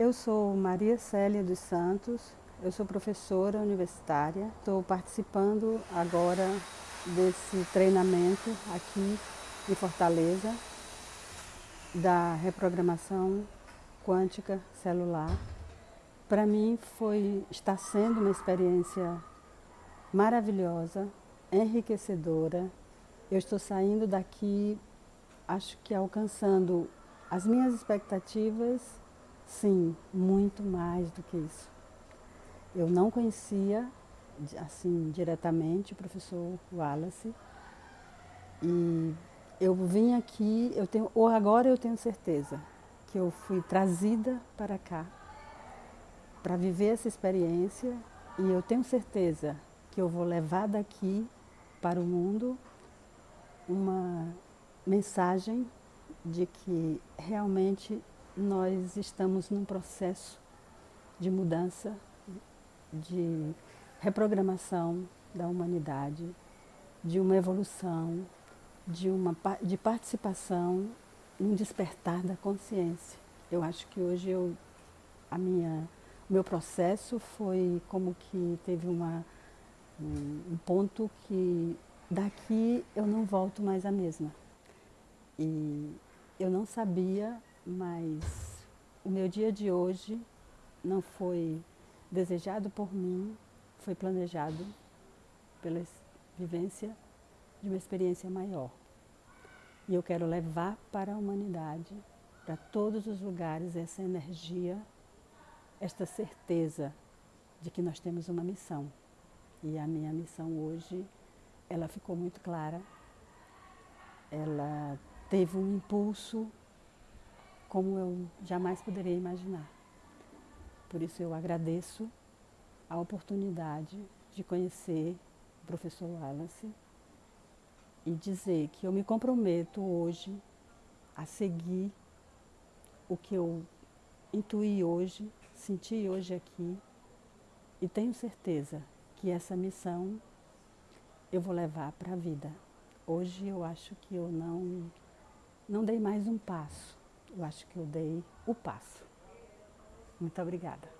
Eu sou Maria Célia dos Santos, eu sou professora universitária, estou participando agora desse treinamento aqui em Fortaleza da reprogramação quântica celular. Para mim foi, está sendo uma experiência maravilhosa, enriquecedora. Eu estou saindo daqui, acho que alcançando as minhas expectativas, sim, muito mais do que isso. Eu não conhecia, assim, diretamente o professor Wallace, e eu vim aqui, eu tenho, ou agora eu tenho certeza que eu fui trazida para cá para viver essa experiência e eu tenho certeza que eu vou levar daqui para o mundo uma mensagem de que realmente nós estamos num processo de mudança, de reprogramação da humanidade, de uma evolução, de, uma, de participação num despertar da consciência. Eu acho que hoje eu, a minha, o meu processo foi como que teve uma, um, ponto que daqui eu não volto mais a mesma. E eu não sabia, mas o meu dia de hoje não foi desejado por mim, foi planejado pela vivência de uma experiência maior. E eu quero levar para a humanidade, para todos os lugares, essa energia, esta certeza de que nós temos uma missão. E a minha missão hoje, ela ficou muito clara. Ela teve um impulso como eu jamais poderia imaginar. Por isso eu agradeço a oportunidade de conhecer o professor Wallace e dizer que eu me comprometo hoje a seguir o que eu intuí hoje, senti hoje aqui e tenho certeza que essa missão eu vou levar para a vida. Hoje eu acho que eu não, não dei mais um passo, eu acho que eu dei o passo. Muito obrigada.